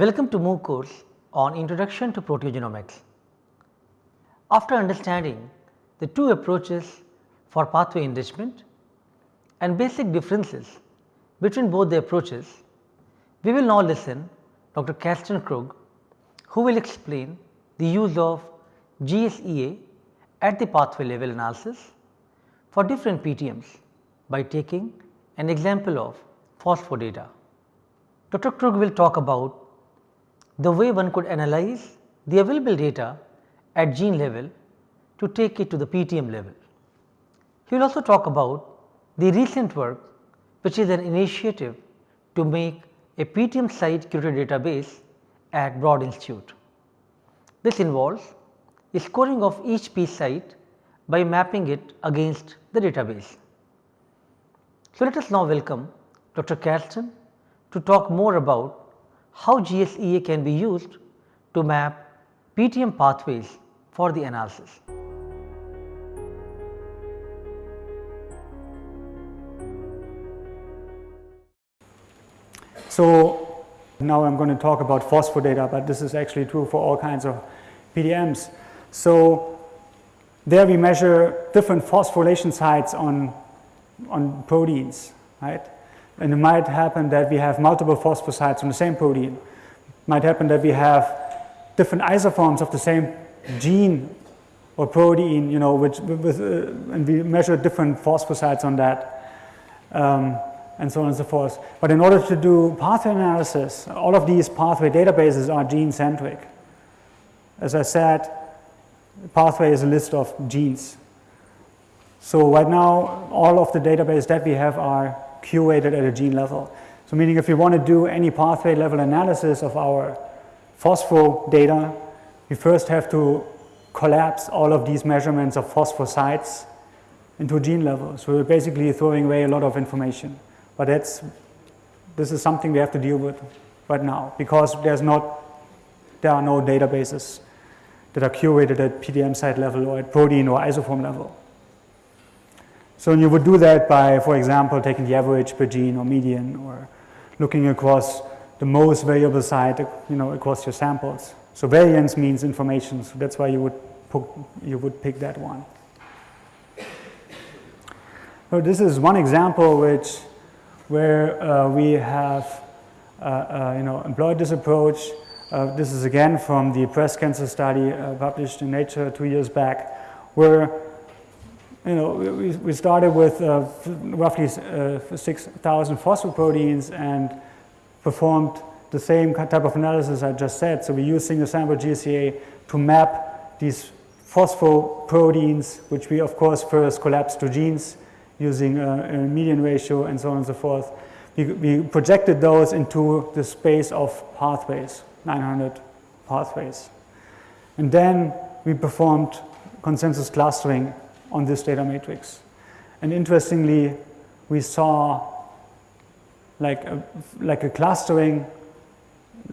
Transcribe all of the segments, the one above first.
Welcome to MOOC course on Introduction to Proteogenomics. After understanding the two approaches for pathway enrichment and basic differences between both the approaches, we will now listen Dr. Karsten Krug who will explain the use of GSEA at the pathway level analysis for different PTMs by taking an example of phospho data. Dr. Krug will talk about the way one could analyze the available data at gene level to take it to the PTM level. He will also talk about the recent work which is an initiative to make a PTM site curated database at Broad Institute. This involves scoring of each P site by mapping it against the database. So, let us now welcome Dr. Karsten to talk more about how GSEA can be used to map PTM pathways for the analysis. So, now I am going to talk about phosphodata, but this is actually true for all kinds of PTMs. So, there we measure different phosphorylation sites on, on proteins, right. And it might happen that we have multiple phosphosites on the same protein. It might happen that we have different isoforms of the same gene or protein, you know, which with, uh, and we measure different phosphosites on that, um, and so on and so forth. But in order to do pathway analysis, all of these pathway databases are gene centric. As I said, pathway is a list of genes. So right now, all of the database that we have are curated at a gene level. So meaning if we want to do any pathway level analysis of our phospho data, we first have to collapse all of these measurements of phosphosites into gene level. So we're basically throwing away a lot of information. But that's, this is something we have to deal with right now because there's not, there are no databases that are curated at PTM site level or at protein or isoform level. So you would do that by, for example, taking the average per gene or median or looking across the most variable site, you know, across your samples. So variance means information, so that's why you would, you would pick that one. So this is one example which, where uh, we have, uh, uh, you know, employed this approach uh, this is again from the breast cancer study uh, published in Nature two years back, where you know we, we started with uh, roughly uh, 6,000 phosphoproteins and performed the same type of analysis I just said. So we used single sample GSEA to map these phosphoproteins, which we of course first collapsed to genes using a, a median ratio and so on and so forth. We, we projected those into the space of pathways. 900 pathways. And then we performed consensus clustering on this data matrix. And interestingly, we saw like a, like a clustering,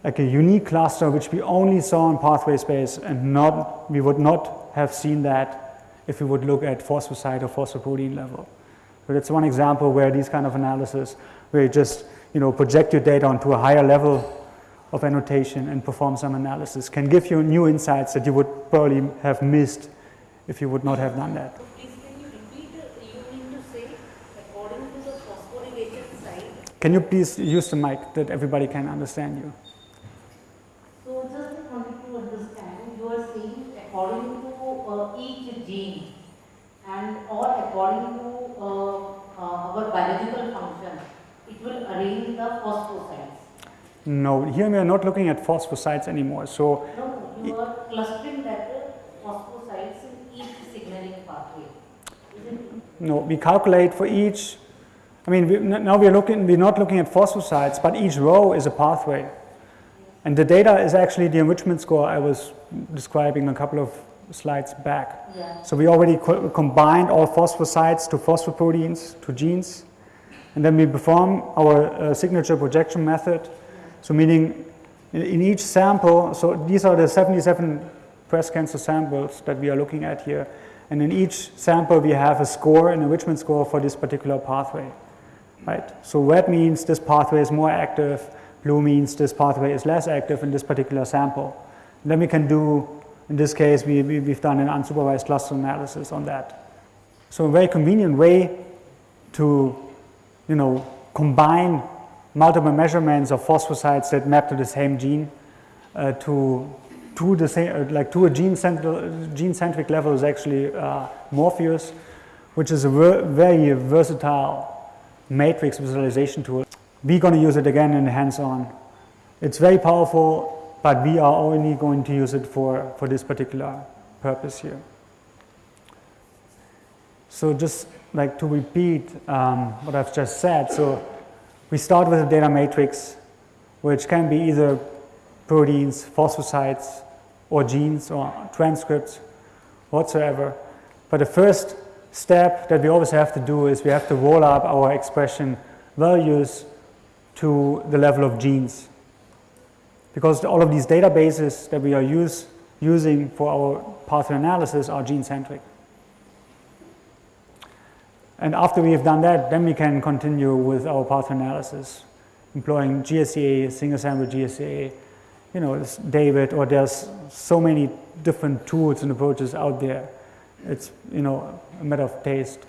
like a unique cluster which we only saw in pathway space and not, we would not have seen that if we would look at phosphosite or phosphoprotein level. So that's one example where these kind of analysis, where you just you know, project your data onto a higher level of annotation and perform some analysis can give you new insights that you would probably have missed if you would not have done that. Can you repeat, you mean to say according to the phosphorylation site? Can you please use the mic that everybody can understand you? So just wanted to understand, you are saying according to uh, each gene and or according to uh, uh, our biological function, it will arrange the phosphosites. No, here we are not looking at phosphosites anymore. So No, you are clustering that uh, phosphosites in each signaling pathway. Isn't it? No, we calculate for each. I mean, we, now we're looking. We're not looking at phosphosites, but each row is a pathway, and the data is actually the enrichment score I was describing a couple of slides back. Yeah. So we already co- combined all phosphosites to phosphoproteins to genes, and then we perform our uh, signature projection method. So meaning in, in each sample, so these are the 77 breast cancer samples that we are looking at here, and in each sample we have a score, an enrichment score for this particular pathway, right? So red means this pathway is more active, blue means this pathway is less active in this particular sample. And then we can do, in this case, we, we, we've done an unsupervised cluster analysis on that. So a very convenient way to, you know, combine multiple measurements of phosphosites that map to the same gene uh, to to the same, uh, like to a gene, gene centric level is actually uh, Morpheus, which is a ver very versatile matrix visualization tool. We're going to use it again in hands-on. It's very powerful, but we are only going to use it for, for this particular purpose here. So just like to repeat um, what I've just said, so we start with a data matrix, which can be either proteins, phosphosites, or genes or transcripts whatsoever. But the first step that we always have to do is we have to roll up our expression values to the level of genes. Because all of these databases that we are use, using for our pathway analysis are gene-centric. And after we have done that, then we can continue with our pathway analysis, employing GSEA, single-sample GSEA, you know, David, or there's so many different tools and approaches out there. It's, you know, a matter of taste,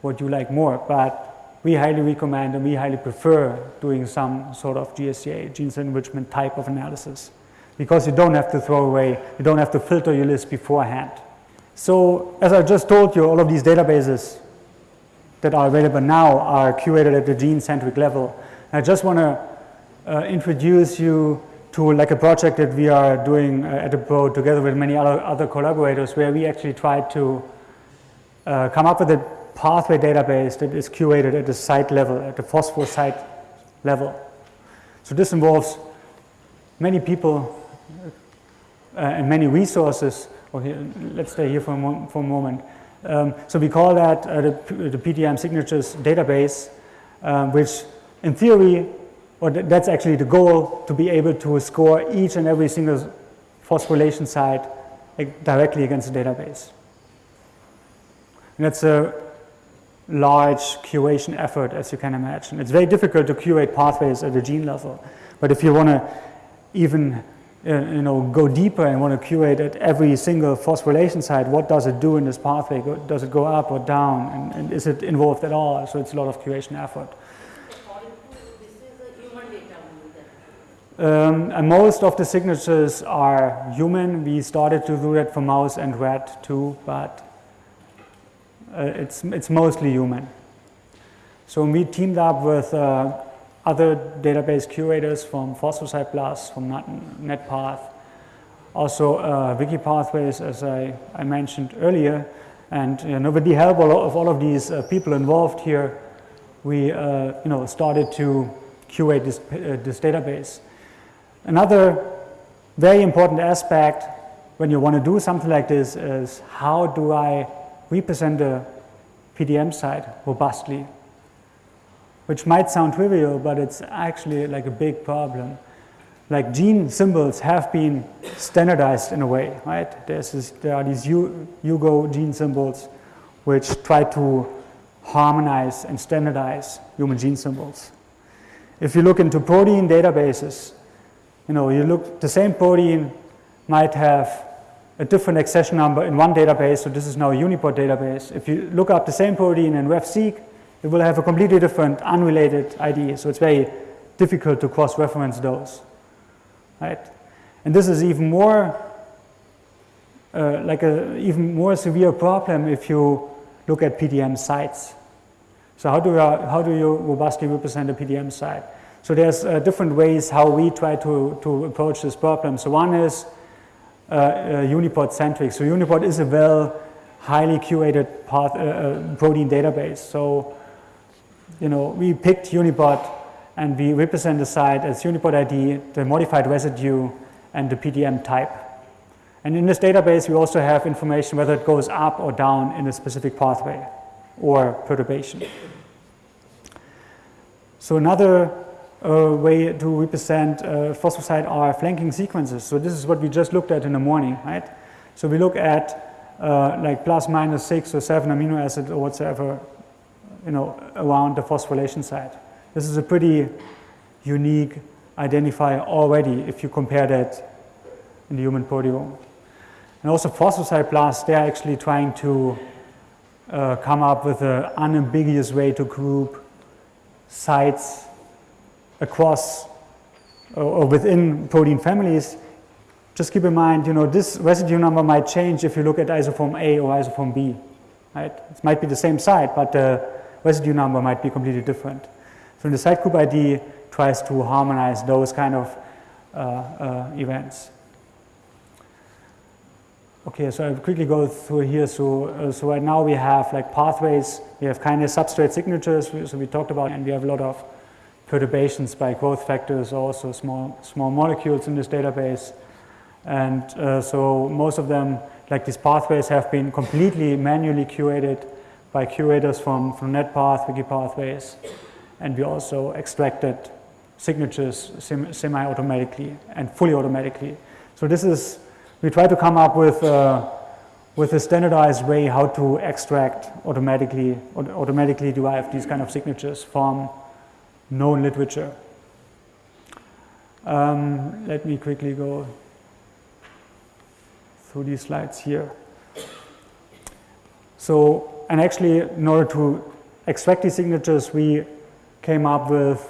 what you like more. But we highly recommend and we highly prefer doing some sort of GSEA, genes enrichment type of analysis, because you don't have to throw away, you don't have to filter your list beforehand. So, as I just told you, all of these databases that are available now are curated at the gene-centric level. I just want to uh, introduce you to like a project that we are doing uh, at the together with many other, other collaborators where we actually try to uh, come up with a pathway database that is curated at the site level, at the phosphosite level. So this involves many people uh, and many resources. Okay, let's stay here for a, for a moment. Um, so we call that uh, the, the PTM signatures database, um, which in theory or that's actually the goal, to be able to score each and every single phosphorylation site directly against the database. And that's a large curation effort, as you can imagine. It's very difficult to curate pathways at the gene level. But if you want to even uh, you know, go deeper and want to curate at every single phosphorylation site, what does it do in this pathway? Does it go up or down? And, and is it involved at all? So it's a lot of curation effort. Um, and most of the signatures are human. We started to do that for mouse and rat too, but uh, it's, it's mostly human. So we teamed up with uh, other database curators from PhosphoSitePlus, from NetPath, also uh, WikiPathways, as I, I mentioned earlier. And you know, with the help of all of these uh, people involved here, we uh, you know, started to curate this, uh, this database. Another very important aspect when you want to do something like this is how do I represent the PTM site robustly? Which might sound trivial, but it's actually like a big problem. Like gene symbols have been standardized in a way, right? This, there are these HUGO gene symbols which try to harmonize and standardize human gene symbols. If you look into protein databases, you know, you look, the same protein might have a different accession number in one database, so this is now a UniProt database. If you look up the same protein in RefSeq, it will have a completely different unrelated ID, so it's very difficult to cross-reference those, right? And this is even more, uh, like a even more severe problem if you look at PTM sites. So how do, you, how do you robustly represent a PTM site? So there's uh, different ways how we try to, to approach this problem. So one is uh, uh, UniProt centric. So UniProt is a well highly curated path, uh, uh, protein database. So you know we picked UniProt and we represent the site as UniProt ID, the modified residue, and the PTM type. And in this database, we also have information whether it goes up or down in a specific pathway or perturbation. So another way to represent uh, phosphosite are flanking sequences. So this is what we just looked at in the morning, right? So we look at uh, like plus minus six or seven amino acids or whatsoever, you know, around the phosphorylation site. This is a pretty unique identifier already if you compare that in the human proteome. And also PhosphoSite they are actually trying to uh, come up with an unambiguous way to group sites across or, or within protein families. Just keep in mind, you know, this residue number might change if you look at isoform A or isoform B, right? It might be the same site, but the residue number might be completely different. So the site group ID tries to harmonize those kind of uh, uh, events. Okay, so I'll quickly go through here. So, uh, so right now we have like pathways, we have kind of substrate signatures, so we talked about, and we have a lot of perturbations by growth factors, also small, small molecules in this database. And uh, so most of them, like these pathways, have been completely manually curated by curators from, from NetPath, Wikipathways. And we also extracted signatures semi-automatically and fully automatically. So this is, we try to come up with, uh, with a standardized way how to extract automatically, automatically derive these kind of signatures from known literature. Um, let me quickly go through these slides here. So, and actually in order to extract these signatures, we came up with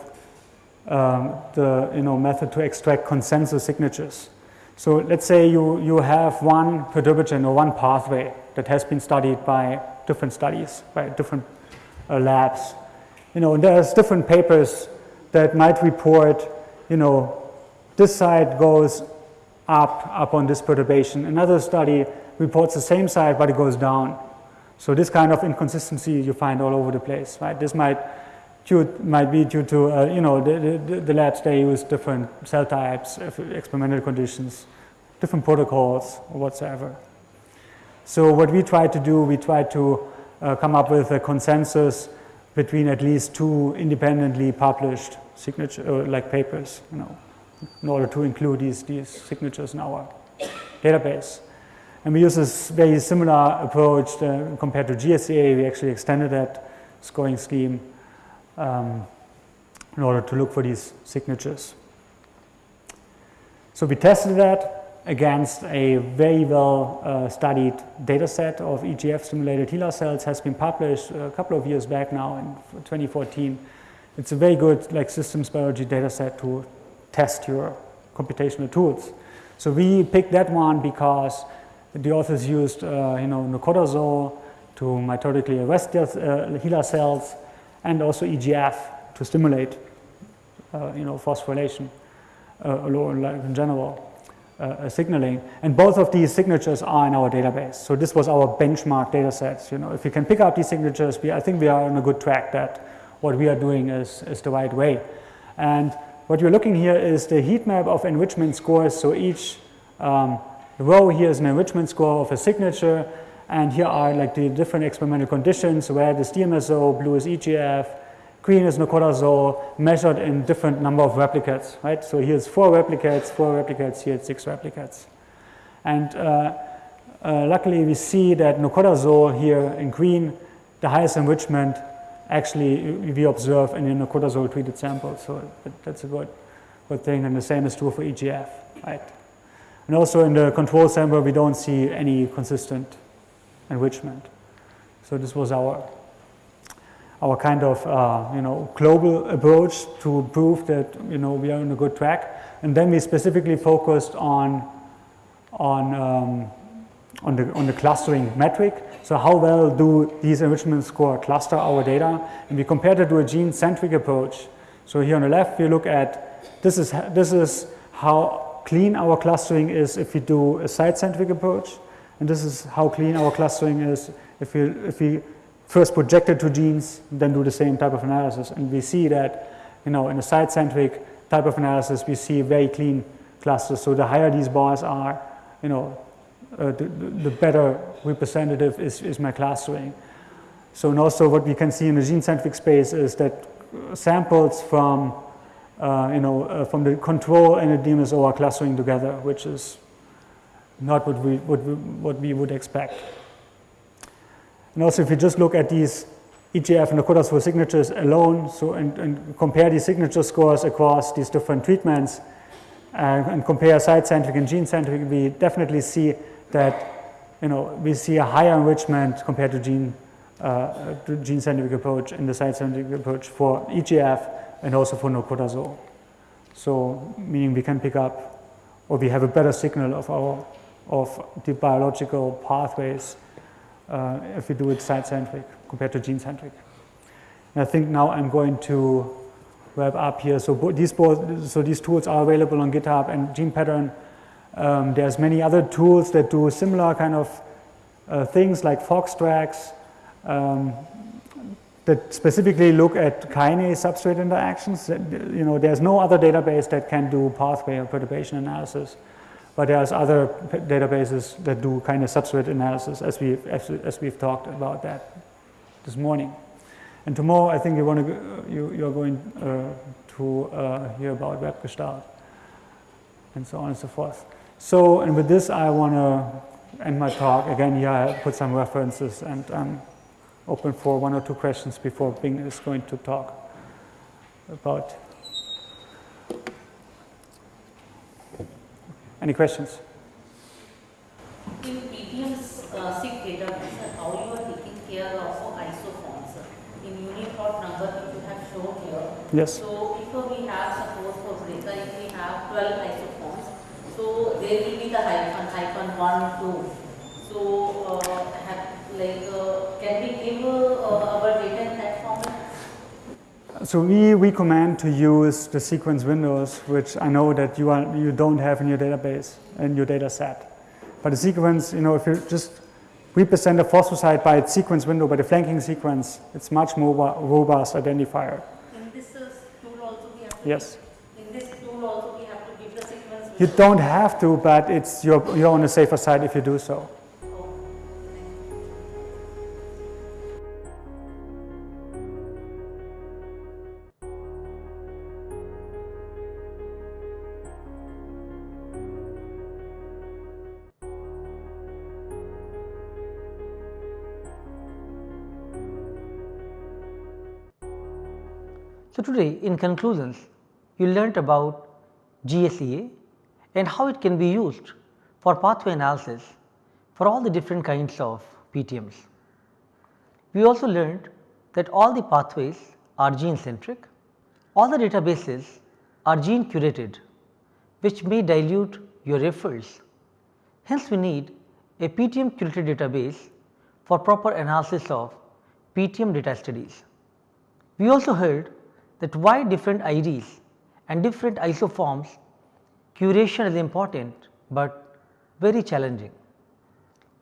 um, the you know, method to extract consensus signatures. So let's say you, you have one perturbagen or one pathway that has been studied by different studies, by different uh, labs. You know, there's different papers that might report, you know, this side goes up, up on this perturbation. Another study reports the same side, but it goes down. So this kind of inconsistency you find all over the place, right? This might due, might be due to, uh, you know, the, the, the, labs, they use different cell types, experimental conditions, different protocols or whatsoever. So what we try to do, we try to uh, come up with a consensus between at least two independently published signature, uh, like papers, you know, in order to include these, these signatures in our database. And we use this very similar approach uh, compared to GSEA. We actually extended that scoring scheme um, in order to look for these signatures. So we tested that against a very well uh, studied data set of EGF stimulated HeLa cells has been published a couple of years back now in 2014. It's a very good like systems biology data set to test your computational tools. So we picked that one because the authors used uh, you know nocodazole to mitotically arrest uh, HeLa cells and also EGF to stimulate, uh, you know, phosphorylation uh, in general. Uh, signaling, and both of these signatures are in our database. So this was our benchmark data sets. You know, if we can pick up these signatures, we, I think we are on a good track that what we are doing is, is the right way. And what you're looking here is the heat map of enrichment scores. So each um, row here is an enrichment score of a signature, and here are like the different experimental conditions where this DMSO, blue is EGF, green is nocodazole, measured in different number of replicates, right? So here's four replicates, four replicates, here it's six replicates. And uh, uh, luckily we see that nocodazole here in green, the highest enrichment actually we observe in the nocodazole treated sample. So that's a good, good thing. And the same is true for EGF, right? And also in the control sample, we don't see any consistent enrichment. So this was our our kind of uh, you know global approach to prove that you know we are on a good track. And then we specifically focused on on um, on the on the clustering metric. So how well do these enrichment score cluster our data? And we compared it to a gene-centric approach. So here on the left, we look at this is this is how clean our clustering is if we do a site-centric approach. And this is how clean our clustering is if we, if we first project it to genes, then do the same type of analysis. And we see that, you know, in a site-centric type of analysis, we see very clean clusters. So the higher these bars are, you know, uh, the, the, better representative is, is my clustering. So and also what we can see in the gene-centric space is that samples from, uh, you know, uh, from the control and the DMSO are clustering together, which is not what we, what we, what we would expect. And also if you just look at these EGF and Nakota signatures alone, so and, and, compare these signature scores across these different treatments uh, and compare site-centric and gene-centric, we definitely see that you know we see a higher enrichment compared to gene uh, to gene-centric approach in the site-centric approach for EGF and also for nocodazole. So meaning we can pick up or we have a better signal of our of the biological pathways uh, if we do it site-centric compared to gene-centric. I think now I'm going to wrap up here. So these both, so these tools are available on GitHub and GenePattern. Um, there's many other tools that do similar kind of uh, things like FoxTracks um, that specifically look at kinase substrate interactions. You know, there's no other database that can do pathway or perturbation analysis. But there's other databases that do kind of substrate analysis as, we, as, as we've talked about that this morning. And tomorrow I think you want to, you, you're going uh, to uh, hear about WebGestalt and so on and so forth. So, and with this I want to end my talk. Again, here I put some references and I'm open for one or two questions before Bing is going to talk about Any questions? In uh, database, how you are taking care of isoforms? In UniProt number that you have shown here. Yes. So if we have suppose for Brita, if we have 12 isoforms, so there will be the hyphen, hyphen 1, 2. So uh, have, like, uh, can we give uh, our data in that format? So we recommend to use the sequence windows, which I know that you, are, you don't have in your database, in your data set. But the sequence, you know, if you just represent a phosphosite by its sequence window, by the flanking sequence, it's much more robust identifier. In this tool also we have to Yes. In this tool also we have to give the sequence You don't have to, but it's you're, you're on the safer side if you do so. So, today in conclusions you learnt about GSEA and how it can be used for pathway analysis for all the different kinds of PTMs. We also learned that all the pathways are gene centric, all the databases are gene curated which may dilute your efforts. Hence, we need a PTM curated database for proper analysis of PTM data studies. We also heard that why different IDs and different isoforms curation is important, but very challenging.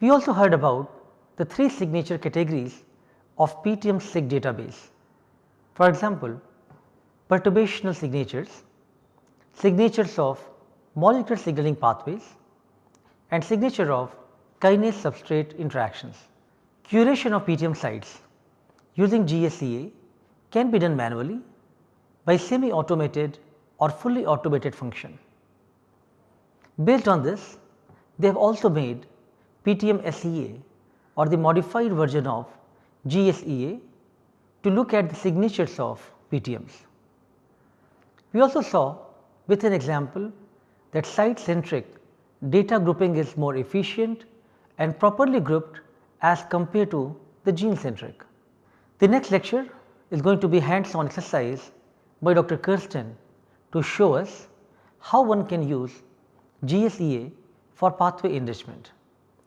We also heard about the three signature categories of PTM SIG database. For example, perturbational signatures, signatures of molecular signaling pathways and signature of kinase substrate interactions. Curation of PTM sites using GSEA can be done manually by semi automated or fully automated function. Based on this, they have also made PTM SEA or the modified version of GSEA to look at the signatures of PTMs. We also saw with an example that site centric data grouping is more efficient and properly grouped as compared to the gene centric. The next lecture is going to be hands on exercise by Dr. Kirsten to show us how one can use GSEA for pathway enrichment.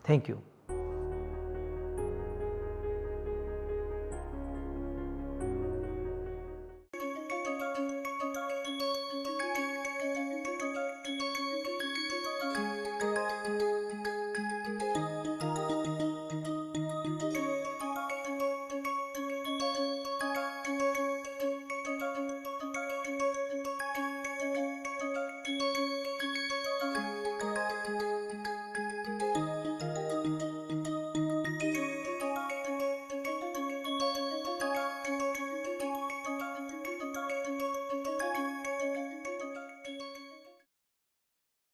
Thank you.